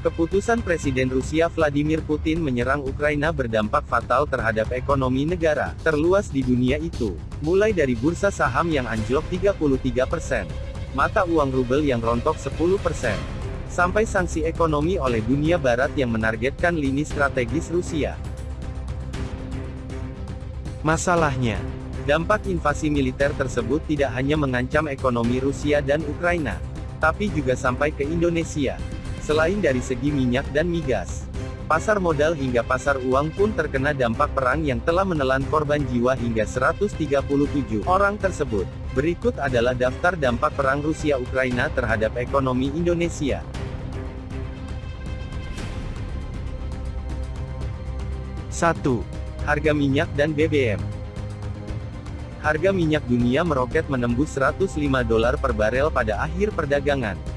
Keputusan Presiden Rusia Vladimir Putin menyerang Ukraina berdampak fatal terhadap ekonomi negara terluas di dunia itu, mulai dari bursa saham yang anjlok 33%, mata uang rubel yang rontok 10%, sampai sanksi ekonomi oleh dunia barat yang menargetkan lini strategis Rusia. Masalahnya, dampak invasi militer tersebut tidak hanya mengancam ekonomi Rusia dan Ukraina, tapi juga sampai ke Indonesia. Selain dari segi minyak dan migas, pasar modal hingga pasar uang pun terkena dampak perang yang telah menelan korban jiwa hingga 137 orang tersebut. Berikut adalah daftar dampak perang Rusia-Ukraina terhadap ekonomi Indonesia. 1. Harga minyak dan BBM Harga minyak dunia meroket menembus 105 dolar per barel pada akhir perdagangan.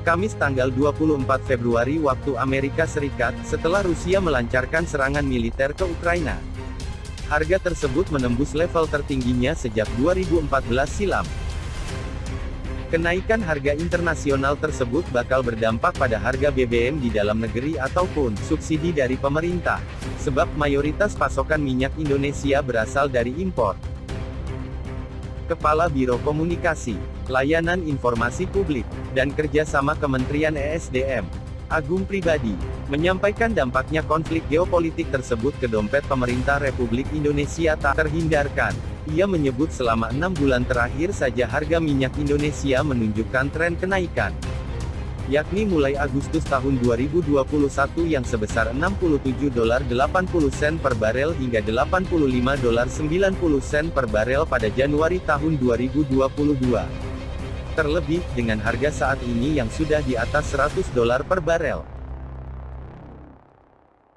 Kamis tanggal 24 Februari waktu Amerika Serikat, setelah Rusia melancarkan serangan militer ke Ukraina. Harga tersebut menembus level tertingginya sejak 2014 silam. Kenaikan harga internasional tersebut bakal berdampak pada harga BBM di dalam negeri ataupun subsidi dari pemerintah, sebab mayoritas pasokan minyak Indonesia berasal dari impor. Kepala Biro Komunikasi, Layanan Informasi Publik, dan Kerjasama Kementerian ESDM, Agung Pribadi, menyampaikan dampaknya konflik geopolitik tersebut ke dompet pemerintah Republik Indonesia tak terhindarkan. Ia menyebut selama enam bulan terakhir saja harga minyak Indonesia menunjukkan tren kenaikan yakni mulai Agustus tahun 2021 yang sebesar 67 dolar 80 sen per barel hingga 85 dolar 90 sen per barel pada Januari tahun 2022. Terlebih, dengan harga saat ini yang sudah di atas 100 dolar per barel.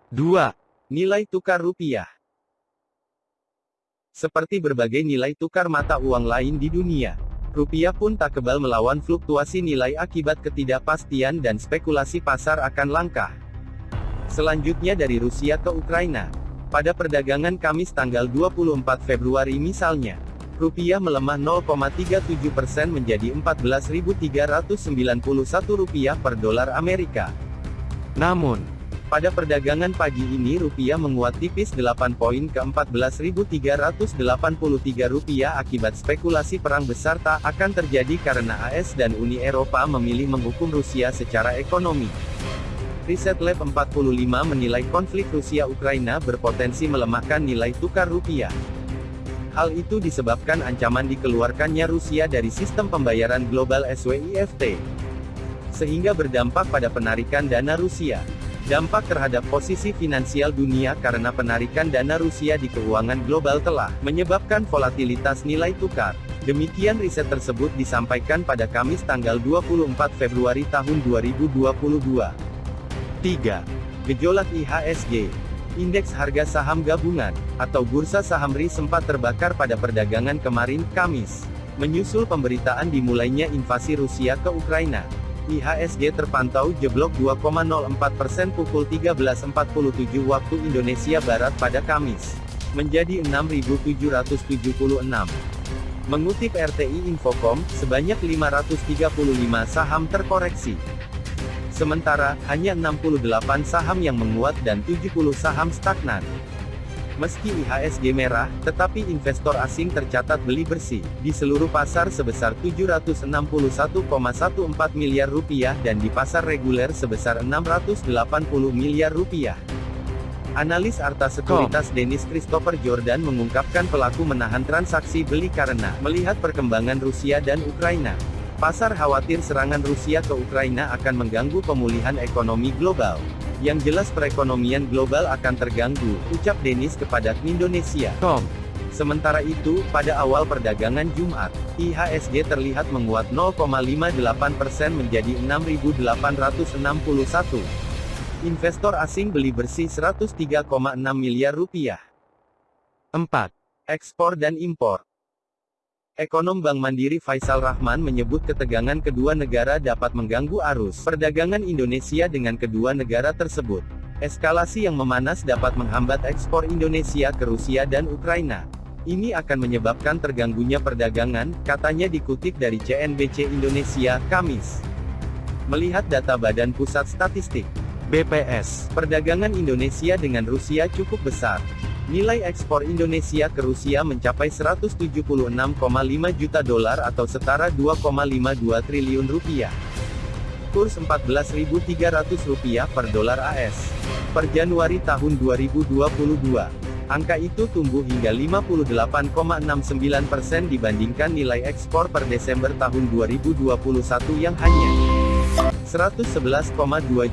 2. Nilai tukar rupiah Seperti berbagai nilai tukar mata uang lain di dunia, Rupiah pun tak kebal melawan fluktuasi nilai akibat ketidakpastian dan spekulasi pasar akan langkah. Selanjutnya dari Rusia ke Ukraina. Pada perdagangan Kamis tanggal 24 Februari misalnya, rupiah melemah 0,37% menjadi 14.391 rupiah per dolar Amerika. Namun, pada perdagangan pagi ini rupiah menguat tipis 8 poin ke 14.383 rupiah akibat spekulasi perang besar tak akan terjadi karena AS dan Uni Eropa memilih menghukum Rusia secara ekonomi. Riset Lab 45 menilai konflik Rusia-Ukraina berpotensi melemahkan nilai tukar rupiah. Hal itu disebabkan ancaman dikeluarkannya Rusia dari sistem pembayaran global SWIFT. Sehingga berdampak pada penarikan dana Rusia. Dampak terhadap posisi finansial dunia karena penarikan dana Rusia di keuangan global telah menyebabkan volatilitas nilai tukar. Demikian riset tersebut disampaikan pada Kamis tanggal 24 Februari tahun 2022. 3. Gejolak IHSG Indeks harga saham gabungan, atau bursa saham RI sempat terbakar pada perdagangan kemarin, Kamis. Menyusul pemberitaan dimulainya invasi Rusia ke Ukraina. IHSG terpantau jeblok 2,04% pukul 13.47 waktu Indonesia Barat pada Kamis. Menjadi 6.776. Mengutip RTI Infocom, sebanyak 535 saham terkoreksi. Sementara, hanya 68 saham yang menguat dan 70 saham stagnan. Meski IHSG merah, tetapi investor asing tercatat beli bersih di seluruh pasar sebesar 761,14 miliar rupiah dan di pasar reguler sebesar 680 miliar rupiah. Analis Arta Sekuritas Dennis Christopher Jordan mengungkapkan pelaku menahan transaksi beli karena melihat perkembangan Rusia dan Ukraina. Pasar khawatir serangan Rusia ke Ukraina akan mengganggu pemulihan ekonomi global. Yang jelas perekonomian global akan terganggu, ucap Denis kepada Indonesia. Tom. Sementara itu, pada awal perdagangan Jumat, IHSG terlihat menguat 0,58% menjadi 6.861. Investor asing beli bersih 103,6 miliar rupiah. 4. Ekspor dan impor. Ekonom Bank Mandiri Faisal Rahman menyebut ketegangan kedua negara dapat mengganggu arus perdagangan Indonesia dengan kedua negara tersebut. Eskalasi yang memanas dapat menghambat ekspor Indonesia ke Rusia dan Ukraina. Ini akan menyebabkan terganggunya perdagangan, katanya dikutip dari CNBC Indonesia, Kamis. Melihat data Badan Pusat Statistik, BPS, perdagangan Indonesia dengan Rusia cukup besar. Nilai ekspor Indonesia ke Rusia mencapai 176,5 juta dolar atau setara 2,52 triliun rupiah. Kurs 14.300 rupiah per dolar AS. Per Januari tahun 2022. Angka itu tumbuh hingga 58,69% persen dibandingkan nilai ekspor per Desember tahun 2021 yang hanya 111,2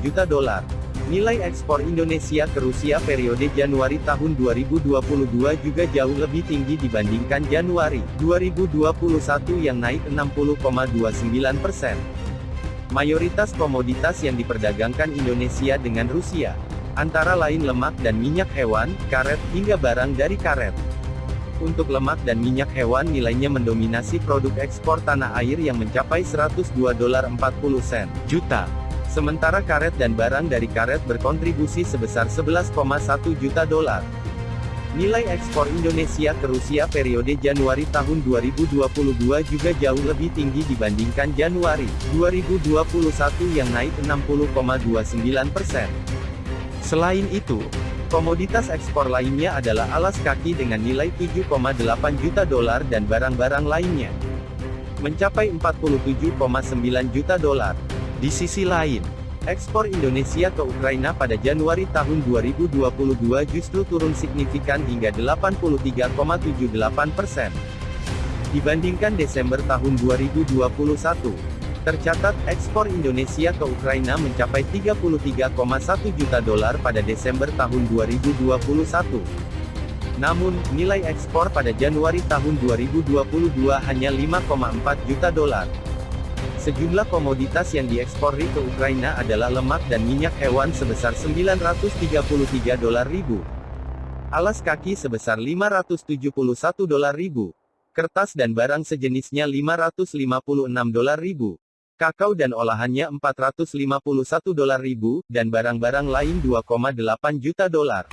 juta dolar. Nilai ekspor Indonesia ke Rusia periode Januari tahun 2022 juga jauh lebih tinggi dibandingkan Januari 2021 yang naik 60,29%. persen. Mayoritas komoditas yang diperdagangkan Indonesia dengan Rusia antara lain lemak dan minyak hewan, karet, hingga barang dari karet. Untuk lemak dan minyak hewan nilainya mendominasi produk ekspor tanah air yang mencapai 102 dolar 40 sen juta. Sementara karet dan barang dari karet berkontribusi sebesar 11,1 juta dolar. Nilai ekspor Indonesia ke Rusia periode Januari tahun 2022 juga jauh lebih tinggi dibandingkan Januari 2021 yang naik 60,29 persen. Selain itu, komoditas ekspor lainnya adalah alas kaki dengan nilai 7,8 juta dolar dan barang-barang lainnya mencapai 47,9 juta dolar. Di sisi lain, ekspor Indonesia ke Ukraina pada Januari tahun 2022 justru turun signifikan hingga 83,78 persen dibandingkan Desember tahun 2021. Tercatat, ekspor Indonesia ke Ukraina mencapai 33,1 juta dolar pada Desember tahun 2021. Namun, nilai ekspor pada Januari tahun 2022 hanya 5,4 juta dolar. Sejumlah komoditas yang diekspor ke Ukraina adalah lemak dan minyak hewan sebesar 933 dolar ribu. Alas kaki sebesar 571 dolar ribu. Kertas dan barang sejenisnya 556 dolar ribu kakao dan olahannya 451 dolar ribu, dan barang-barang lain 2,8 juta dolar.